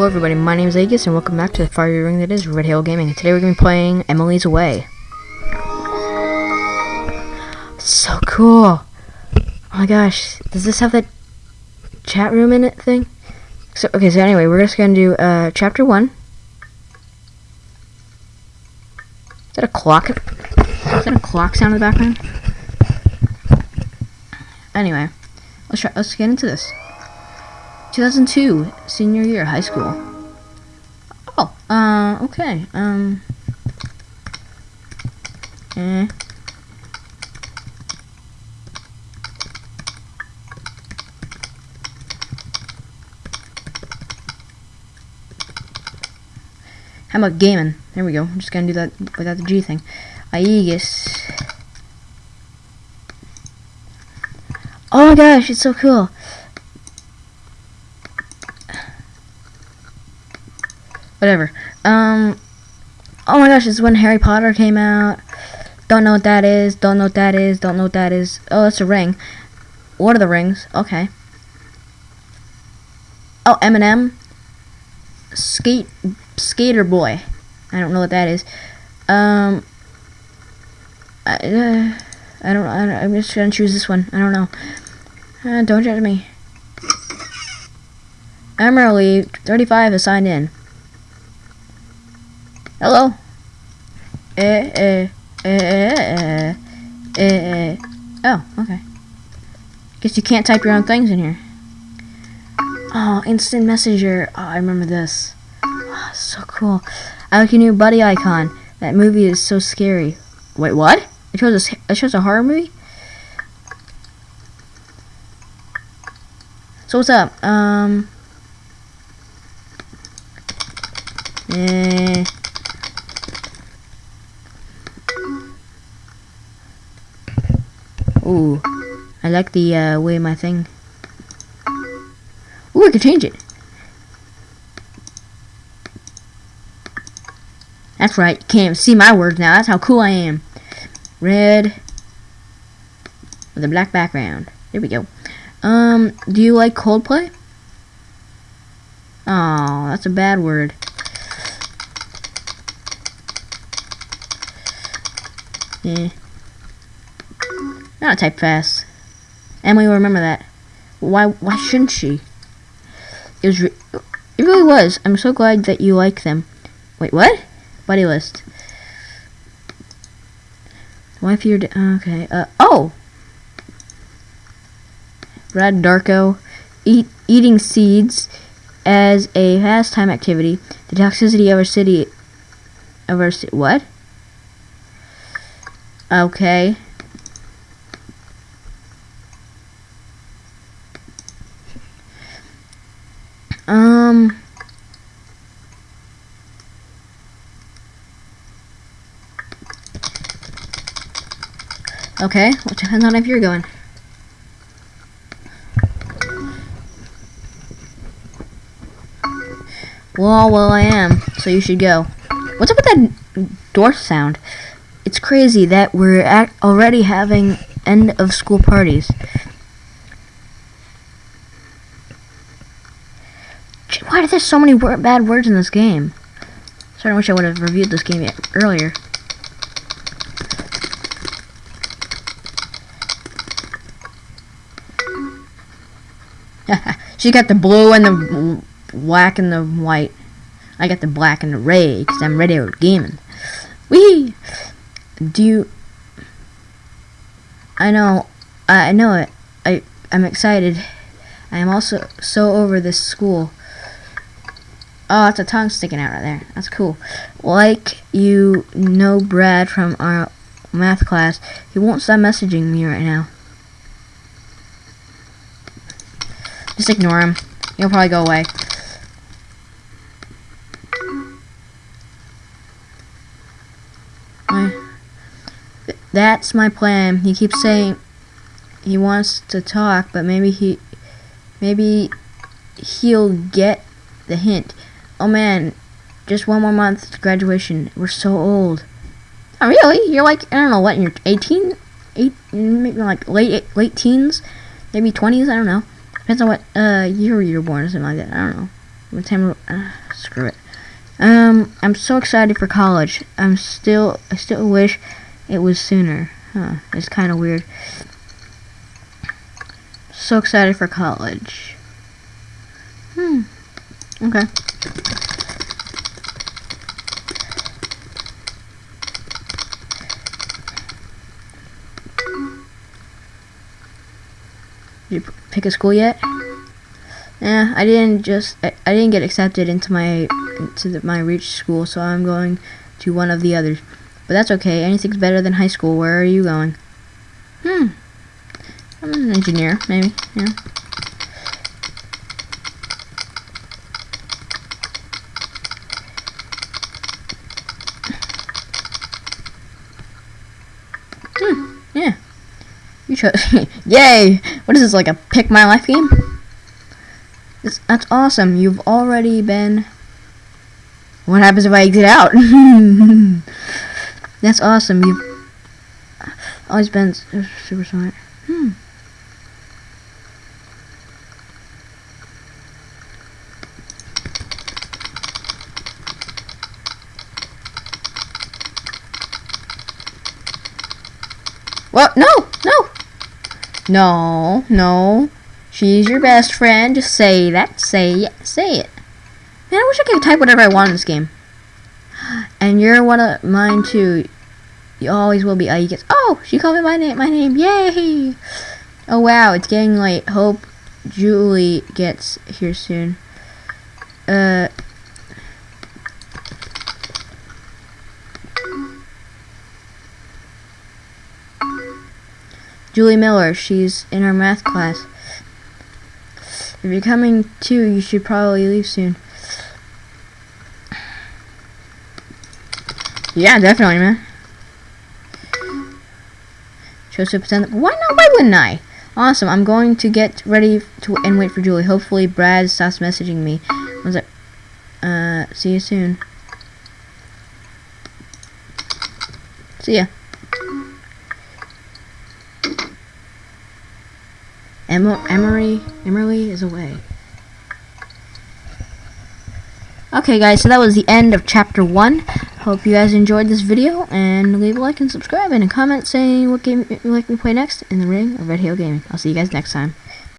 Hello everybody, my name is Aegis and welcome back to the fiery ring that is Red Halo Gaming. Today we're going to be playing Emily's Away. So cool! Oh my gosh, does this have that chat room in it thing? So, okay, so anyway, we're just going to do uh, chapter 1. Is that a clock? Is that a clock sound in the background? Anyway, let's try, let's get into this. 2002, senior year, high school. Oh, uh, okay, um, eh. How about gaming? There we go. I'm just gonna do that without the G thing. Aegis. Oh my gosh, it's so cool. Whatever. Um. Oh my gosh, is when Harry Potter came out. Don't know what that is. Don't know what that is. Don't know what that is. Oh, that's a ring. What are the rings? Okay. Oh, Eminem. Skate, skater boy. I don't know what that is. Um. I, uh, I don't. I, I'm just gonna choose this one. I don't know. Uh, don't judge me. Emily, 35 is signed in. Hello? Eh, eh, eh, eh, eh, eh. Oh, okay. Guess you can't type your own things in here. Oh, instant messenger. Oh, I remember this. Oh, so cool. I like your new buddy icon. That movie is so scary. Wait, what? It shows a, it shows a horror movie? So what's up? Um. Eh. Ooh, I like the uh, way my thing. Ooh, I can change it. That's right, you can't see my words now. That's how cool I am. Red with a black background. There we go. Um, do you like Coldplay? Oh, that's a bad word. Not type fast. Emily will remember that. Why? Why shouldn't she? It was. Re it really was. I'm so glad that you like them. Wait, what? Buddy list. Why if you're okay? Uh oh. Brad Darko, eat eating seeds as a pastime activity. The toxicity of our city. Of our what? Okay. Um. Okay, well, depends on if you're going. Well, well, I am, so you should go. What's up with that door sound? It's crazy that we're already having end of school parties. Why are there so many wor bad words in this game? Sorry, I wish I would have reviewed this game earlier. she got the blue and the black and the white. I got the black and the red because I'm ready for gaming. Wee! Do you... I know, I know it. I, I'm excited. I am also so over this school. Oh, it's a tongue sticking out right there. That's cool. Like you know Brad from our math class, he won't stop messaging me right now. Just ignore him. He'll probably go away. That's my plan. He keeps saying he wants to talk, but maybe he maybe he'll get the hint. Oh man, just one more month to graduation. We're so old. Oh really? You're like I don't know what. You're 18, eight, maybe like late late teens, maybe 20s. I don't know. Depends on what uh year you're born or something like that. I don't know. What time? Uh, screw it. Um, I'm so excited for college. I'm still, I still wish it was sooner. Huh? It's kind of weird. So excited for college. Hmm. Okay. Did you pick a school yet? Yeah, I didn't just I, I didn't get accepted into my into the, my reach school, so I'm going to one of the others. But that's okay. Anything's better than high school. Where are you going? Hmm. I'm an engineer, maybe. Yeah. Hmm. Yeah. Chose. Yay! What is this like a pick my life game? That's awesome. You've already been. What happens if I exit out? that's awesome. You've always been super smart. Hmm. What? No! No! No, no. She's your best friend. Just say that. Say it. Say it. Man, I wish I could type whatever I want in this game. And you're one of mine too. You always will be. Uh, you get. Oh, she called me my name. My name. Yay! Oh wow, it's getting late. Hope Julie gets here soon. Uh. Julie Miller. She's in our math class. If you're coming too, you should probably leave soon. Yeah, definitely, man. Chose to pretend. Why not? Why wouldn't I? Awesome. I'm going to get ready to and wait for Julie. Hopefully, Brad stops messaging me. Was it? Uh, see you soon. See ya. Emma, Emery, Emery is away. Okay guys, so that was the end of chapter 1. Hope you guys enjoyed this video, and leave a like and subscribe, and a comment saying what game you like me play next in the ring of Red Hill Gaming. I'll see you guys next time.